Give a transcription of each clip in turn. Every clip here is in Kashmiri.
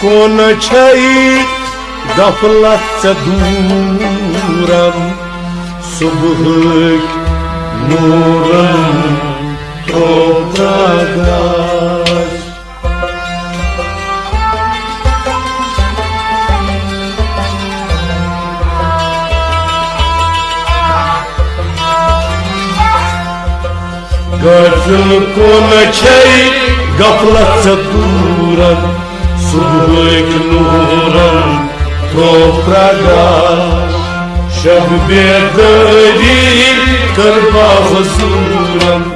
کون چھئی غفلت سے دورم صبحک نورن ترو پرگاش غافل کون چھئی غفلت سے دورم صبحک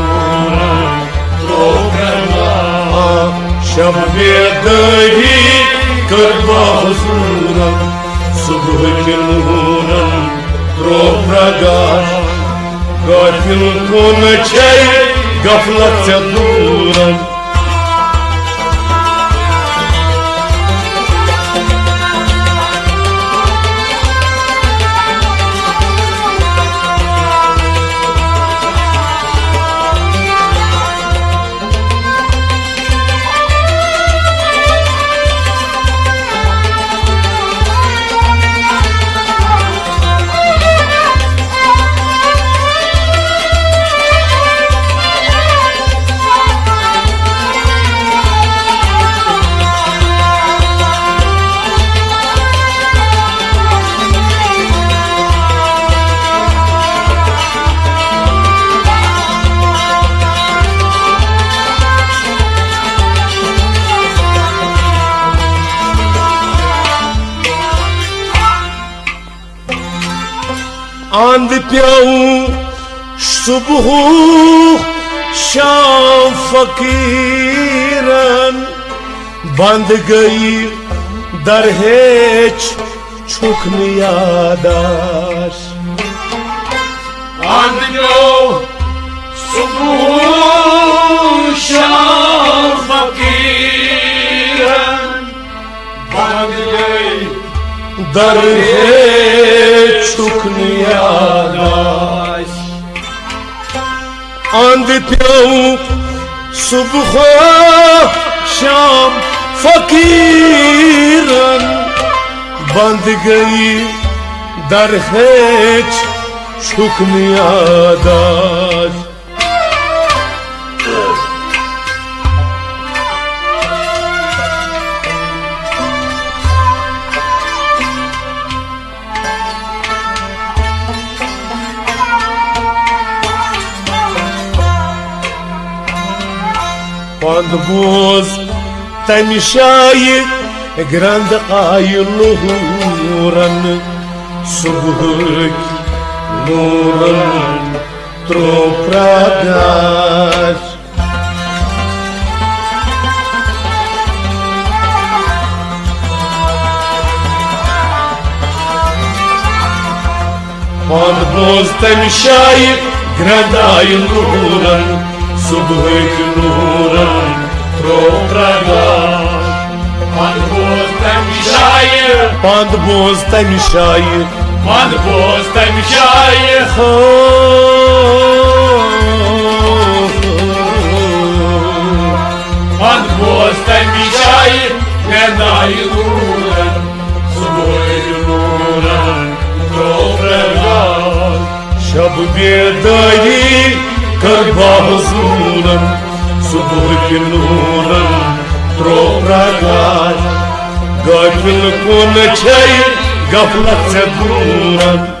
بيديه كربا حصولا صبح كنونا تروب رقاش قاتل كون شيء قفلت دورا آند پیاؤں صبح شام فقیرن. بند گئی در ہیچ چھکن یاداش آند پیاؤں صبح شام فقیرن. بند گئی در هیچوک نیاداش آن دی پیو صبح شام فقیرن بند گئی در هیچ چوک نیاداش Nuran subhuk nuran toprağa Quando boz temi shayi grande ayı nuran subhuk nuran Pand bostaj mi šaje Pand bostaj mi šaje Pand bostaj mi šaje Ne daj lura Svoj lura Dobre rad Šab bjedaj Kar bazulam suburgii lună Propragat Gajul cu cei Gaflațe bună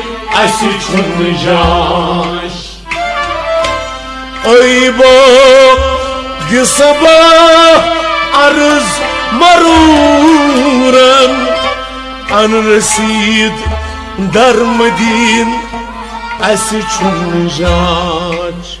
durulan An resid dar madin asi chun jaç Ayba di sabah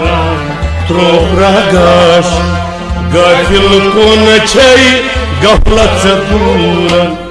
شب بیداری کر با حضورن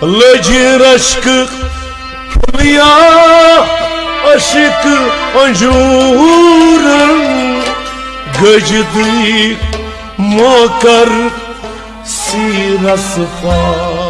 Lăgirașă Hurlea Și Căjuran Mokar Siras Faș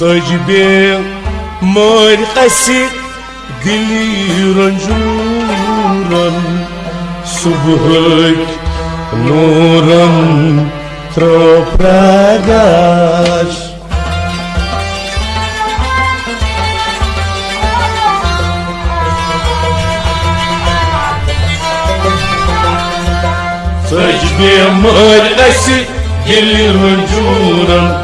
Lacır aşkı Pılıyah Aşkı konjuran Gıcdı Mokar Siras baş Sacbe markası diliran juran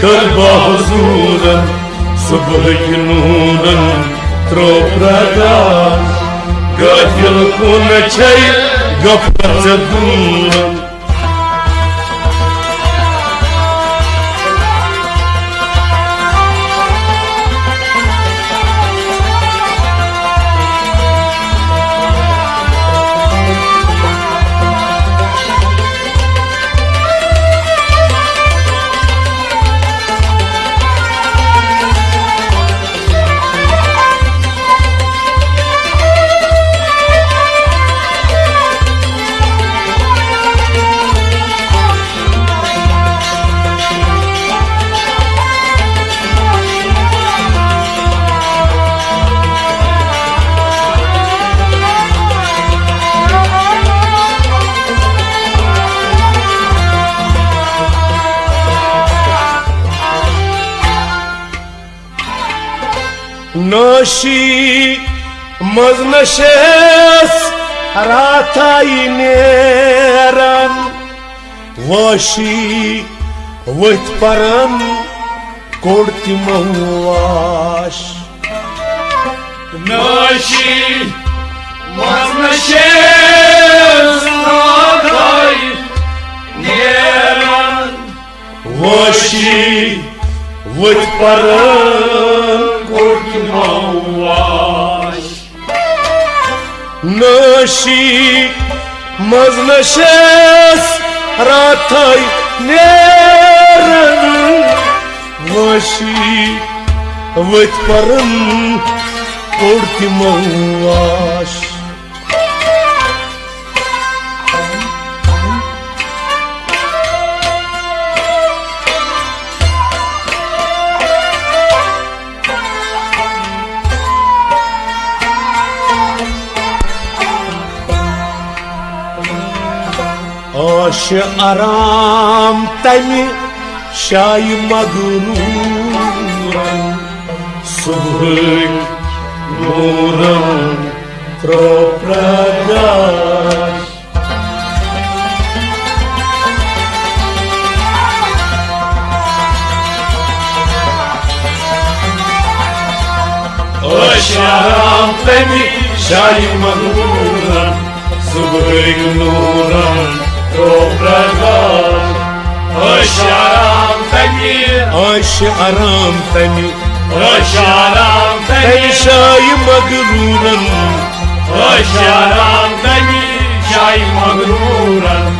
بیداری کر بازورن صبح نورن تروپرگان گافل کن چی گفت دورن راتای نیرن واشی ویت پرن کوڑتی مواش Năși Măznășesc Nădai Nieran Vashi ویت پرن پرن کوٚڑ تِمو واش آش آرام تمہِ شایہِ مغروٗرن صبحٲے نوٗرن ترٛوو پرٛگاش Aşaram beni şaymanıran Beni آش آرام تمہِ Aşaram تمہِ beni شایہِ مغروٗرن Aşaram beni şaymanıran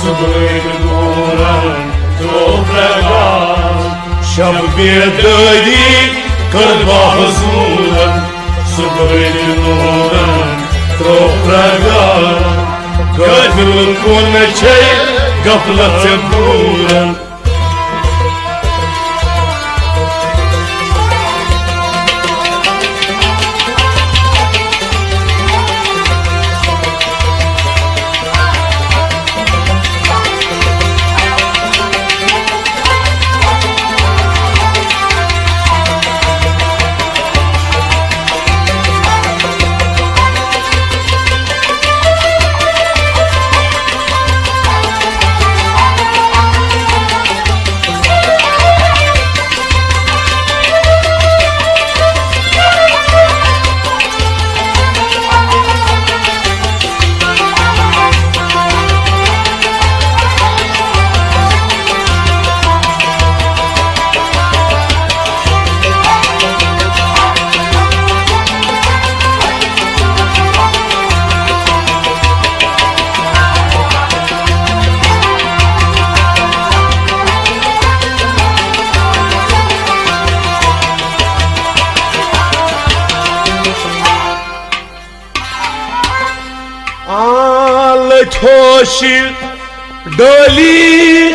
Sıvıyım nuran toprağa شب toprağa گٔدٕل کُن چھے غفلت ژےٚ دوٗرن آلٕچ ہوشہِ ڈٲلی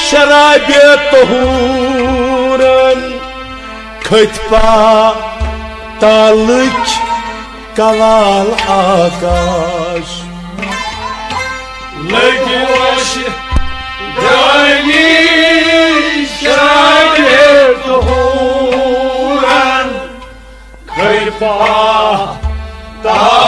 شرابہِ تہوٗرن کھٔتۍ پا تالٕچ کوال آکاش Tarık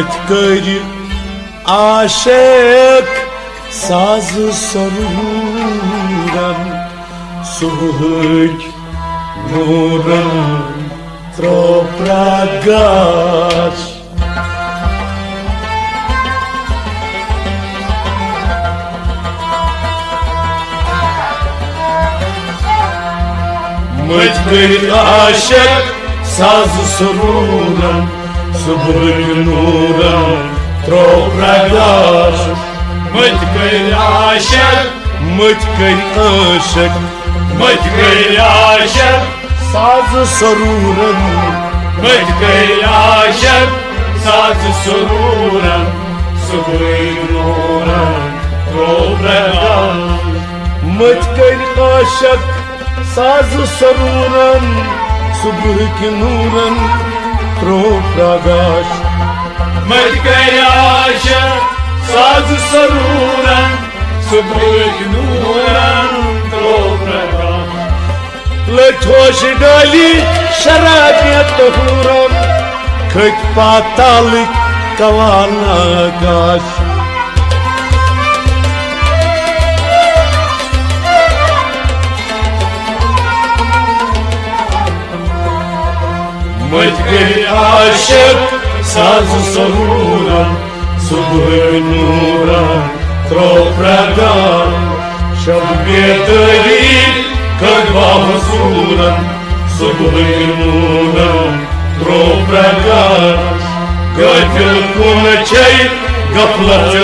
کٔرِ عاشق سازٕ سروٗرن صبحٕکۍ نوٗرن ترٛوو پرٛگاش مٔتھۍ کٔرِ عاشق سازٕ سروٗرن صبحٕکۍ نوٗرن ترٛوو پرٛگاش Mıtkır aşık مٔتھۍ کٔرِ عاشق Mıtkır aşık سازٕ سروٗرن شرابہِ تہوٗرن کھٔتۍ پاتالٕکۍ kavala gaş Mătgări așep Sazu sahuran Subhăr nuran Tropragan Шаб бедовит Как бабусуран Subhăr nuran Tropragan Găfil cum cei Găplăță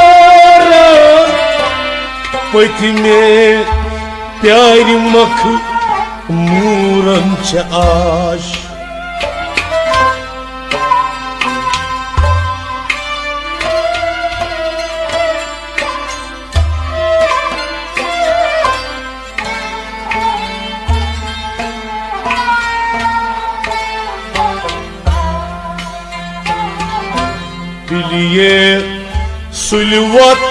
Pătme piai makı muran ce aș Biliye sulvat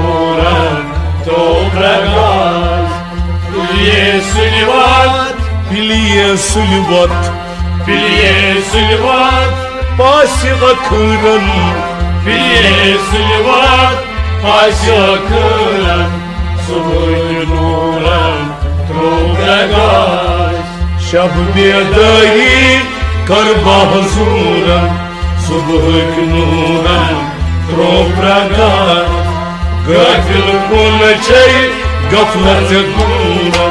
Biri sülvat Biliye sulvat Biri sülvat pasi akıran Biri sülvat Paşakıran Subhık nuran Topragan Şab bedayı karbahzuran Subhık nuran propragan Gafil kulçey gaflet kuran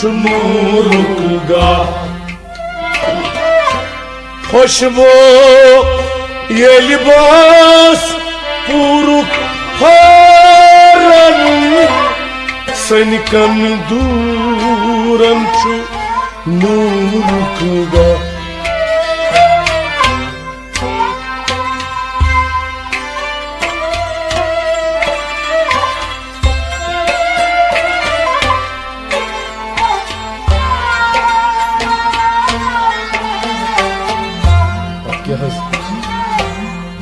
şu nuruk ga Hoşbo ye libas puruk haran Seni kanı duran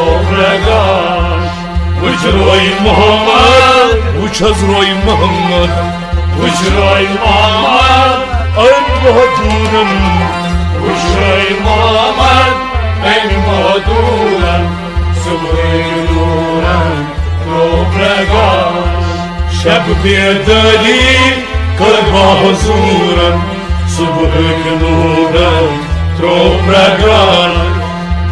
topragaş Uçroy Muhammed وشزري محمد Uçroy Muhammed عين بهدورا Uçroy Muhammed En mağduran Sıvı nuran Topragaş شب بيدالي قلبه حضورا صبحك نورا tropragan قلبي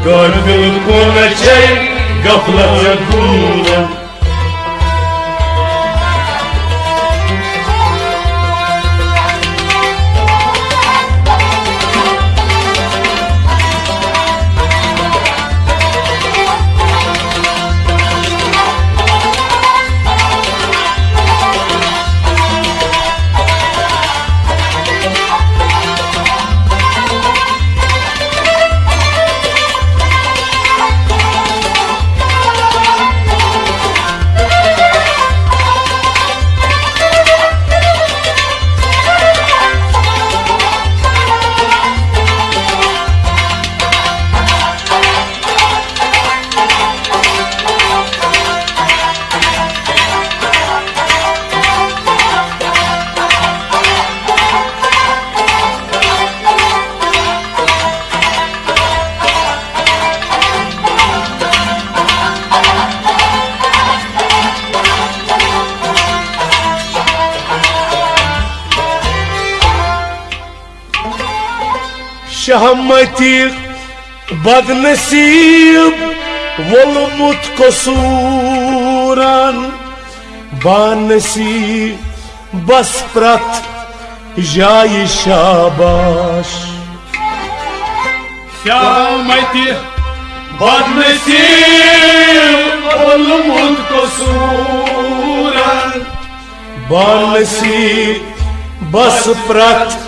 كل شيء قفلة يدورا شهمتي بد نصيب والموت قصورا. بانسي بس برات جاي شاباش. Şahmeti Badmesim Olumut kosuran بانسي بس برات جاي Şabaş شهمتي بد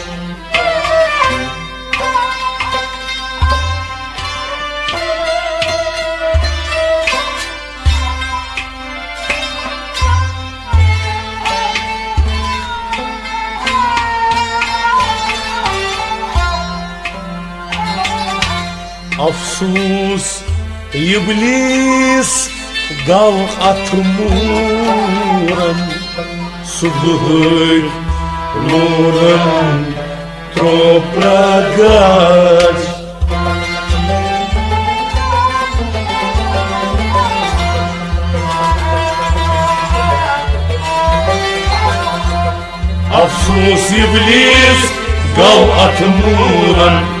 أفسوس إبليس قال أتمورا صبح نورا tropragas Afsus iblis أفسوس إبليس